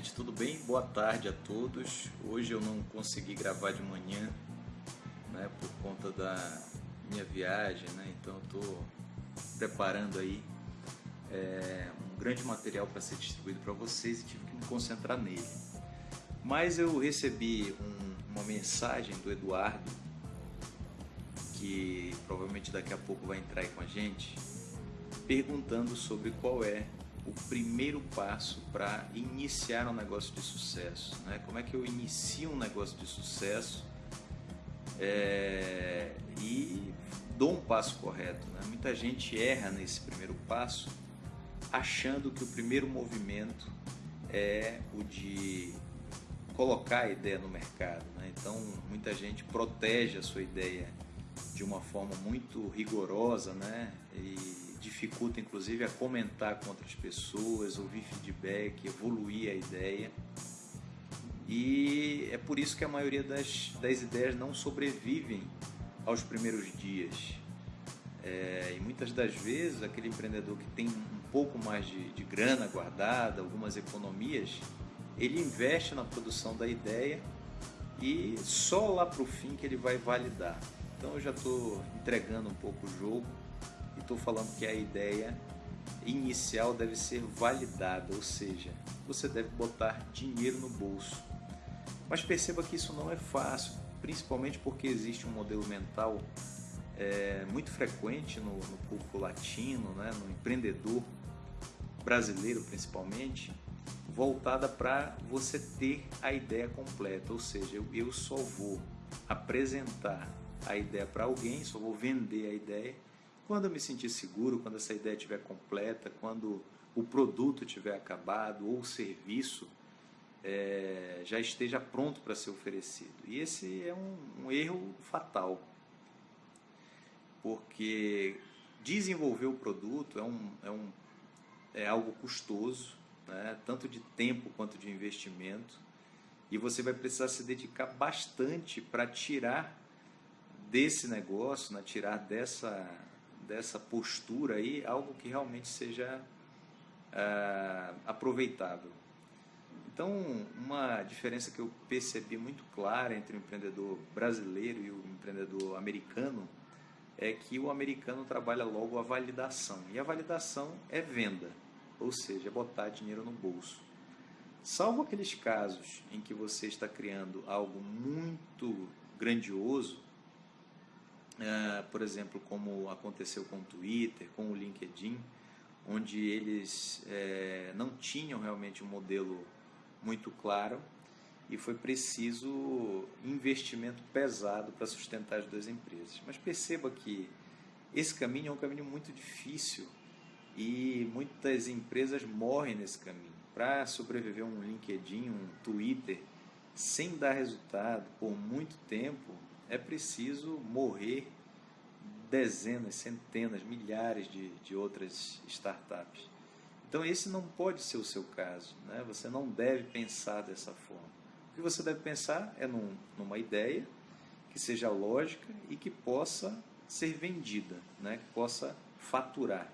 gente, tudo bem? Boa tarde a todos. Hoje eu não consegui gravar de manhã, né, por conta da minha viagem, né? Então eu estou preparando aí é, um grande material para ser distribuído para vocês e tive que me concentrar nele. Mas eu recebi um, uma mensagem do Eduardo, que provavelmente daqui a pouco vai entrar aí com a gente, perguntando sobre qual é o primeiro passo para iniciar um negócio de sucesso. Né? Como é que eu inicio um negócio de sucesso é, e dou um passo correto? Né? Muita gente erra nesse primeiro passo achando que o primeiro movimento é o de colocar a ideia no mercado. Né? Então, muita gente protege a sua ideia de uma forma muito rigorosa né? e dificulta inclusive a comentar com outras pessoas, ouvir feedback, evoluir a ideia. E é por isso que a maioria das, das ideias não sobrevivem aos primeiros dias. É, e muitas das vezes aquele empreendedor que tem um pouco mais de, de grana guardada, algumas economias, ele investe na produção da ideia e só lá para o fim que ele vai validar. Então eu já estou entregando um pouco o jogo estou falando que a ideia inicial deve ser validada, ou seja, você deve botar dinheiro no bolso. Mas perceba que isso não é fácil, principalmente porque existe um modelo mental é, muito frequente no, no público latino, né, no empreendedor brasileiro principalmente, voltada para você ter a ideia completa, ou seja, eu, eu só vou apresentar a ideia para alguém, só vou vender a ideia quando eu me sentir seguro, quando essa ideia estiver completa, quando o produto estiver acabado ou o serviço é, já esteja pronto para ser oferecido. E esse é um, um erro fatal, porque desenvolver o produto é, um, é, um, é algo custoso, né? tanto de tempo quanto de investimento, e você vai precisar se dedicar bastante para tirar desse negócio, né? tirar dessa dessa postura aí algo que realmente seja é, aproveitável. Então, uma diferença que eu percebi muito clara entre o empreendedor brasileiro e o empreendedor americano é que o americano trabalha logo a validação. E a validação é venda, ou seja, é botar dinheiro no bolso. Salvo aqueles casos em que você está criando algo muito grandioso, é, por exemplo, como aconteceu com o Twitter, com o LinkedIn, onde eles é, não tinham realmente um modelo muito claro e foi preciso investimento pesado para sustentar as duas empresas. Mas perceba que esse caminho é um caminho muito difícil e muitas empresas morrem nesse caminho. Para sobreviver um LinkedIn, um Twitter, sem dar resultado por muito tempo, é preciso morrer dezenas, centenas, milhares de, de outras startups. Então esse não pode ser o seu caso, né? você não deve pensar dessa forma. O que você deve pensar é num, numa ideia que seja lógica e que possa ser vendida, né? que possa faturar.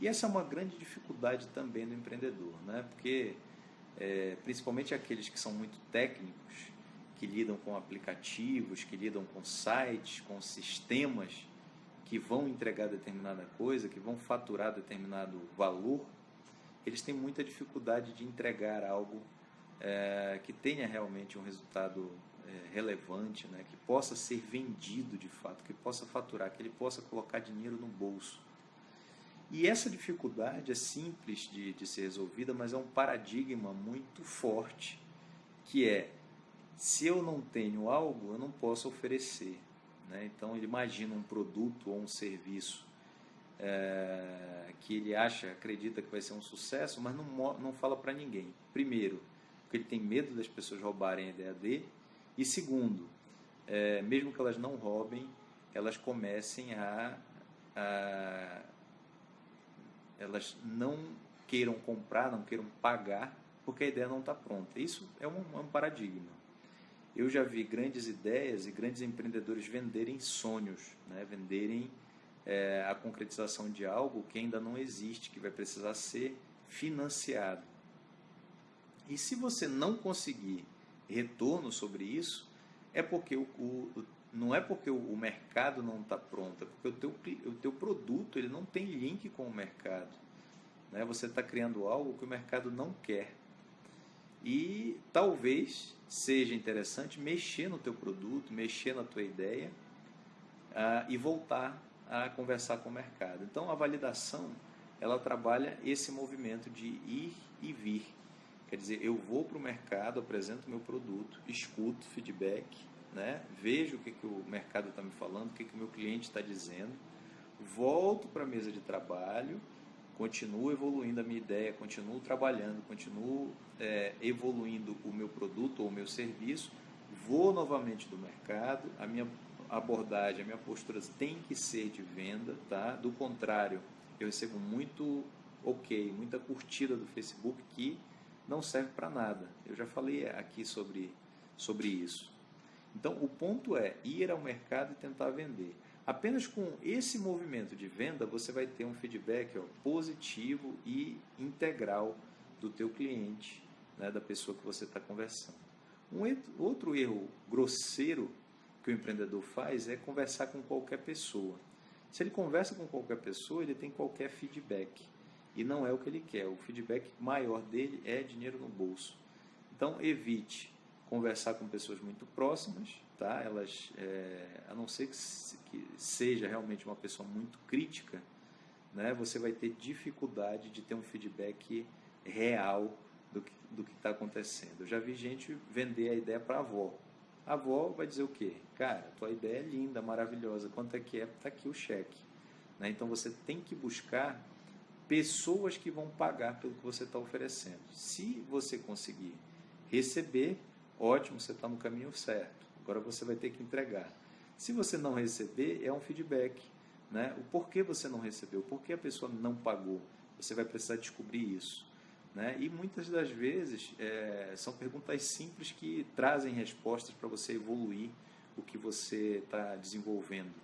E essa é uma grande dificuldade também do empreendedor, né? porque é, principalmente aqueles que são muito técnicos, que lidam com aplicativos, que lidam com sites, com sistemas que vão entregar determinada coisa, que vão faturar determinado valor, eles têm muita dificuldade de entregar algo é, que tenha realmente um resultado é, relevante, né, que possa ser vendido de fato, que possa faturar, que ele possa colocar dinheiro no bolso. E essa dificuldade é simples de, de ser resolvida, mas é um paradigma muito forte, que é se eu não tenho algo, eu não posso oferecer. Né? Então, ele imagina um produto ou um serviço é, que ele acha, acredita que vai ser um sucesso, mas não, não fala para ninguém. Primeiro, porque ele tem medo das pessoas roubarem a ideia dele. E segundo, é, mesmo que elas não roubem, elas comecem a, a elas não queiram comprar, não queiram pagar, porque a ideia não está pronta. Isso é um, é um paradigma. Eu já vi grandes ideias e grandes empreendedores venderem sonhos, né? venderem é, a concretização de algo que ainda não existe, que vai precisar ser financiado. E se você não conseguir retorno sobre isso, é porque o, o não é porque o mercado não está pronto, é porque o teu, o teu produto ele não tem link com o mercado. Né? Você está criando algo que o mercado não quer. E talvez seja interessante mexer no teu produto, mexer na tua ideia uh, e voltar a conversar com o mercado. Então a validação ela trabalha esse movimento de ir e vir. Quer dizer, eu vou para o mercado, apresento meu produto, escuto feedback, né? vejo o que, que o mercado está me falando, o que, que o meu cliente está dizendo, volto para a mesa de trabalho, continuo evoluindo a minha ideia, continuo trabalhando, continuo é, evoluindo o meu produto ou o meu serviço, vou novamente do mercado, a minha abordagem, a minha postura tem que ser de venda, tá? Do contrário, eu recebo muito ok, muita curtida do Facebook que não serve para nada. Eu já falei aqui sobre, sobre isso. Então, o ponto é ir ao mercado e tentar vender. Apenas com esse movimento de venda, você vai ter um feedback ó, positivo e integral do teu cliente, né, da pessoa que você está conversando. Um outro erro grosseiro que o empreendedor faz é conversar com qualquer pessoa. Se ele conversa com qualquer pessoa, ele tem qualquer feedback. E não é o que ele quer. O feedback maior dele é dinheiro no bolso. Então, evite conversar com pessoas muito próximas, tá? Elas, é, a não ser que, que seja realmente uma pessoa muito crítica, né? Você vai ter dificuldade de ter um feedback real do que do que está acontecendo. Eu já vi gente vender a ideia para a avó. A avó vai dizer o quê? Cara, tua ideia é linda, maravilhosa. Quanto é que é? Está aqui o cheque. Né? Então você tem que buscar pessoas que vão pagar pelo que você está oferecendo. Se você conseguir receber, ótimo, você está no caminho certo. Agora você vai ter que entregar. Se você não receber, é um feedback. Né? O porquê você não recebeu, por que a pessoa não pagou. Você vai precisar descobrir isso. Né? E muitas das vezes é, são perguntas simples que trazem respostas para você evoluir o que você está desenvolvendo.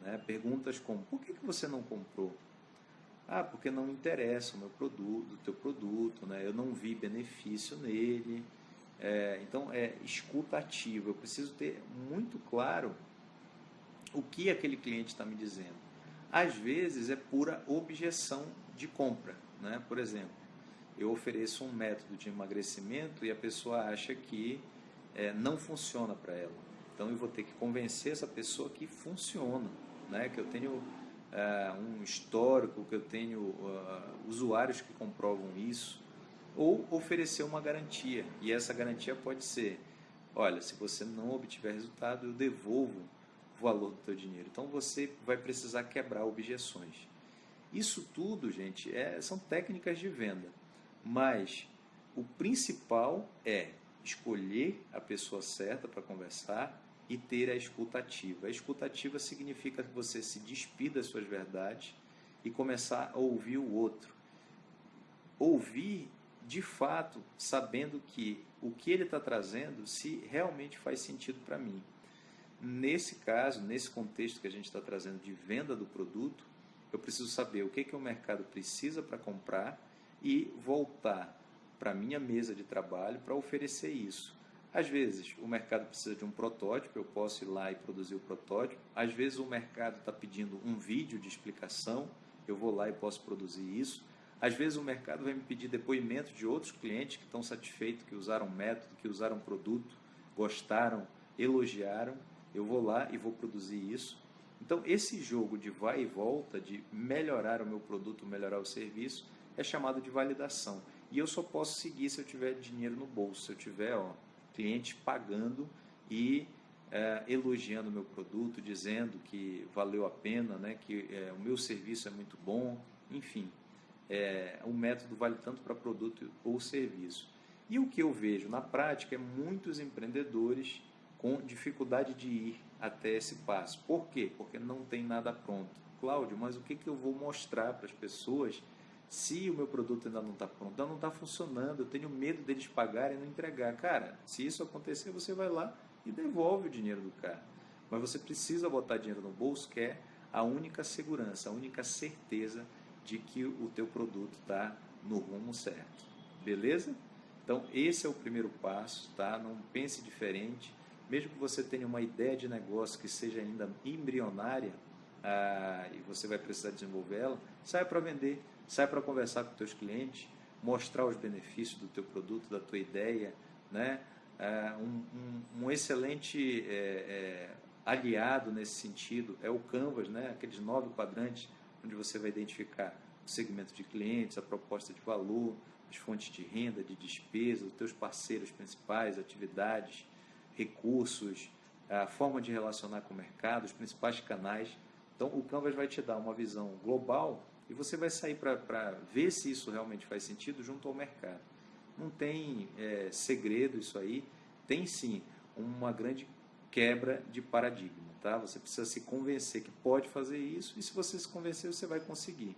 Né? Perguntas como: por que, que você não comprou? Ah, porque não interessa o meu produto, o teu produto, né? eu não vi benefício nele. É, então, é escuta ativa. Eu preciso ter muito claro o que aquele cliente está me dizendo. Às vezes é pura objeção de compra. Né? Por exemplo, eu ofereço um método de emagrecimento e a pessoa acha que é, não funciona para ela. Então eu vou ter que convencer essa pessoa que funciona, né? que eu tenho é, um histórico, que eu tenho uh, usuários que comprovam isso ou oferecer uma garantia. E essa garantia pode ser: olha, se você não obtiver resultado, eu devolvo o valor do teu dinheiro. Então você vai precisar quebrar objeções. Isso tudo, gente, é, são técnicas de venda. Mas o principal é escolher a pessoa certa para conversar e ter a escutativa. A escutativa significa que você se despida das suas verdades e começar a ouvir o outro. Ouvir de fato, sabendo que o que ele está trazendo, se realmente faz sentido para mim. Nesse caso, nesse contexto que a gente está trazendo de venda do produto, eu preciso saber o que, que o mercado precisa para comprar e voltar para a minha mesa de trabalho para oferecer isso. Às vezes o mercado precisa de um protótipo, eu posso ir lá e produzir o protótipo. Às vezes o mercado está pedindo um vídeo de explicação, eu vou lá e posso produzir isso. Às vezes o mercado vai me pedir depoimento de outros clientes que estão satisfeitos, que usaram método, que usaram produto, gostaram, elogiaram. Eu vou lá e vou produzir isso. Então, esse jogo de vai e volta, de melhorar o meu produto, melhorar o serviço, é chamado de validação. E eu só posso seguir se eu tiver dinheiro no bolso, se eu tiver ó, cliente pagando e é, elogiando o meu produto, dizendo que valeu a pena, né, que é, o meu serviço é muito bom, enfim é, o método vale tanto para produto ou serviço. E o que eu vejo na prática é muitos empreendedores com dificuldade de ir até esse passo. Por quê? Porque não tem nada pronto. Cláudio, mas o que, que eu vou mostrar para as pessoas se o meu produto ainda não está pronto, ainda não está funcionando, eu tenho medo deles pagarem e não entregar. Cara, se isso acontecer, você vai lá e devolve o dinheiro do cara. Mas você precisa botar dinheiro no bolso, que é a única segurança, a única certeza de que o teu produto está no rumo certo. Beleza? Então, esse é o primeiro passo, tá? Não pense diferente. Mesmo que você tenha uma ideia de negócio que seja ainda embrionária ah, e você vai precisar desenvolvê-la, saia para vender, saia para conversar com teus clientes, mostrar os benefícios do teu produto, da tua ideia, né? Ah, um, um, um, excelente é, é, aliado nesse sentido é o Canvas, né? aqueles nove quadrantes onde você vai identificar o segmento de clientes, a proposta de valor, as fontes de renda, de despesa, os teus parceiros principais, atividades, recursos, a forma de relacionar com o mercado, os principais canais. Então, o Canvas vai te dar uma visão global e você vai sair para ver se isso realmente faz sentido junto ao mercado. Não tem é, segredo isso aí, tem sim uma grande quebra de paradigma. Tá? Você precisa se convencer que pode fazer isso e se você se convencer, você vai conseguir.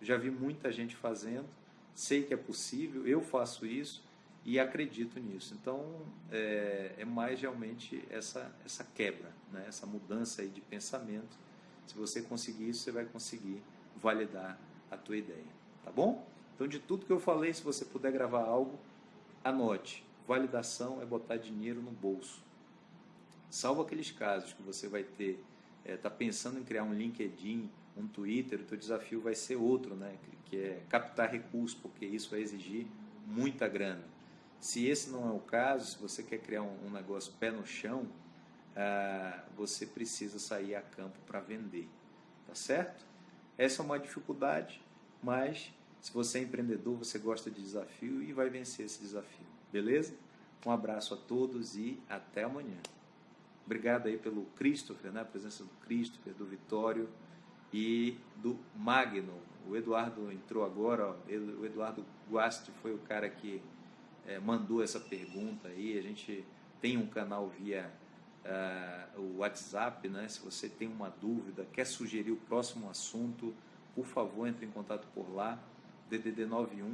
Já vi muita gente fazendo, sei que é possível, eu faço isso e acredito nisso. Então, é, é mais realmente essa, essa quebra, né? essa mudança aí de pensamento. Se você conseguir isso, você vai conseguir validar a tua ideia, tá bom? Então, de tudo que eu falei, se você puder gravar algo, anote. Validação é botar dinheiro no bolso. Salvo aqueles casos que você vai ter, está é, tá pensando em criar um LinkedIn, um Twitter, o teu desafio vai ser outro, né? que é captar recursos, porque isso vai exigir muita grana. Se esse não é o caso, se você quer criar um, um negócio pé no chão, ah, você precisa sair a campo para vender, tá certo? Essa é uma dificuldade, mas se você é empreendedor, você gosta de desafio e vai vencer esse desafio, beleza? Um abraço a todos e até amanhã. Obrigado aí pelo Christopher, né? a presença do Christopher, do Vitório e do Magno. O Eduardo entrou agora, ó. o Eduardo Guasti foi o cara que é, mandou essa pergunta aí. A gente tem um canal via uh, o WhatsApp, né? Se você tem uma dúvida, quer sugerir o próximo assunto, por favor, entre em contato por lá. DDD 91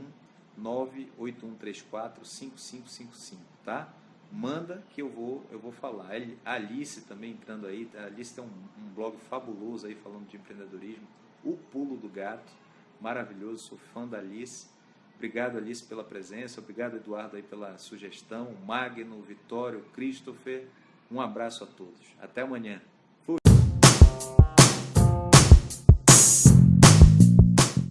98134 5555, tá? Manda que eu vou eu vou falar. A Alice também entrando aí, a Alice tem um, um blog fabuloso aí falando de empreendedorismo, O Pulo do Gato, maravilhoso, sou fã da Alice Obrigado, Alice, pela presença. Obrigado, Eduardo, aí pela sugestão. Magno, Vitório, Christopher. Um abraço a todos. Até amanhã.